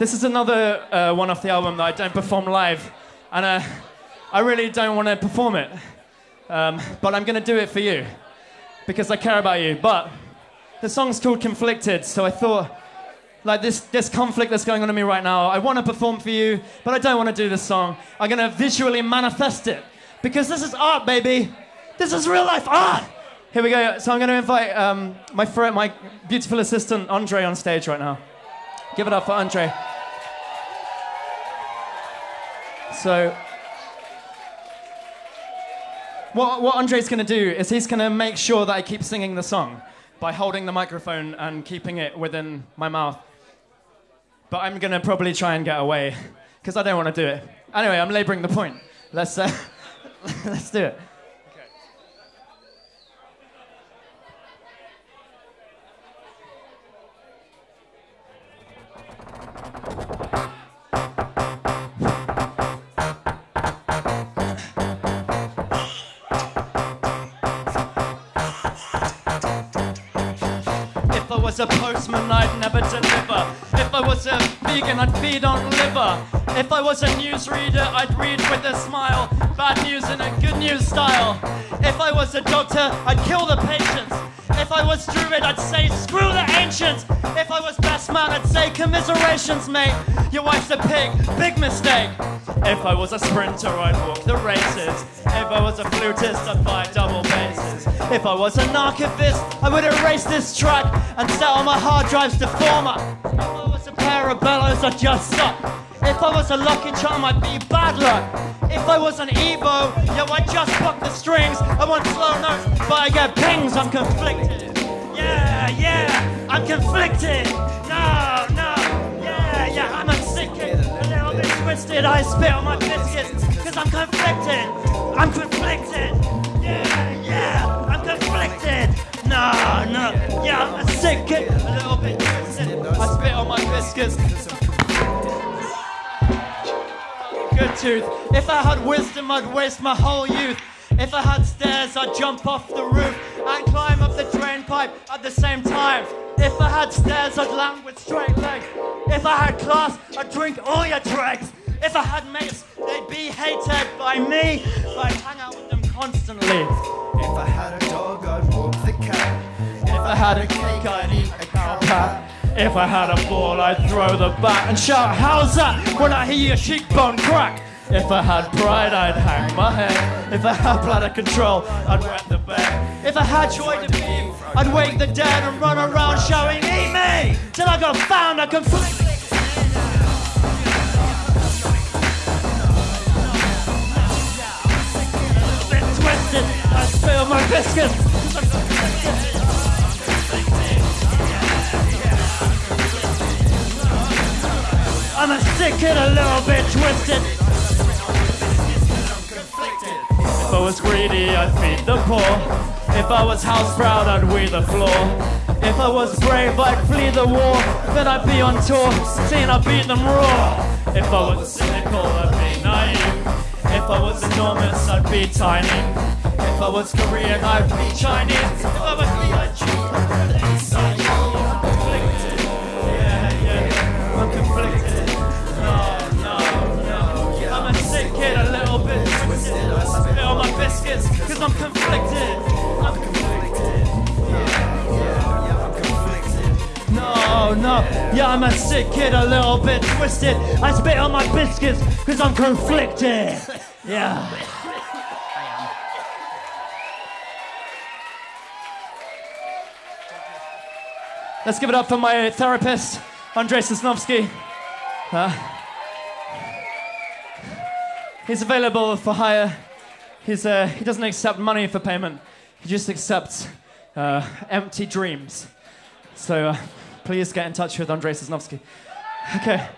This is another uh, one off the album that I don't perform live, and uh, I really don't want to perform it. Um, but I'm going to do it for you because I care about you. But the song's called Conflicted, so I thought, like this, this conflict that's going on in me right now, I want to perform for you, but I don't want to do this song. I'm going to visually manifest it because this is art, baby. This is real life art. Here we go. So I'm going to invite um, my friend, my beautiful assistant, Andre, on stage right now. Give it up for Andre. So, what, what Andre's going to do is he's going to make sure that I keep singing the song by holding the microphone and keeping it within my mouth. But I'm going to probably try and get away because I don't want to do it. Anyway, I'm laboring the point. Let's, uh, let's do it. Was a postman, I'd never deliver. If I was a vegan, I'd feed on liver. If I was a newsreader, I'd read with a smile. Bad news in a good news style. If I was a doctor, I'd kill the patients. If I was druid, I'd say screw the ancients. If I was best man, I'd say commiserations, mate. Your wife's a pig, big mistake. If I was a sprinter, I'd walk the races. If I was a flutist, I'd buy double basses. If I was an archivist, I would erase this track and sell my hard drives to former. If I was a pair of bellows, I'd just suck. If I was a lucky charm, I'd be bad luck. If I was an Evo, yo, I'd just fuck the strings. I want slow notes, but I get pings. I'm conflicted. Yeah, yeah, I'm conflicted. No, I spit on my biscuits, cause I'm conflicted. I'm conflicted. Yeah, yeah, I'm conflicted. No, no, yeah, I'm a sick kid. A little bit twisted. I spit on my biscuits. Good tooth. If I had wisdom, I'd waste my whole youth. If I had stairs, I'd jump off the roof and climb up the drain pipe at the same time. If I had stairs, I'd land with straight legs. If I had class, I'd drink all your dregs. If I had mates, they'd be hated by me. I'd hang out with them constantly. If I had a dog, I'd walk the cat. If I had a cake, I'd eat a cow pat. If I had a ball, I'd throw the bat and shout, How's that? when I hear your cheekbone crack. If I had pride, I'd hang my head. If I had bladder control, I'd wet the bed. If I had joy to be, I'd wake the dead and run around shouting, Eat me! Till I got found, I conflict. I'm a sick kid, a little bit twisted. If I was greedy, I'd feed the poor. If I was house proud, I'd weed the floor. If I was brave, I'd flee the war. Then I'd be on tour, seeing I beat them raw. If I was cynical, I'd I was enormous, I'd be tiny. If I was Korean, I'd be Chinese. If I was B.I.G., I'd conflicted. Yeah, yeah. I'm conflicted. No, no, no. I'm a sick kid, a little bit twisted. I my cause I'm conflicted. No, no, yeah, I'm a sick kid, a little bit twisted. I spit on my biscuits, cause I'm conflicted. Yeah. Let's give it up for my therapist, Andrei Sosnovsky. Uh, he's available for hire. He's, uh, he doesn't accept money for payment. He just accepts uh, empty dreams. So uh, please get in touch with Andrei Sosnovsky. Okay.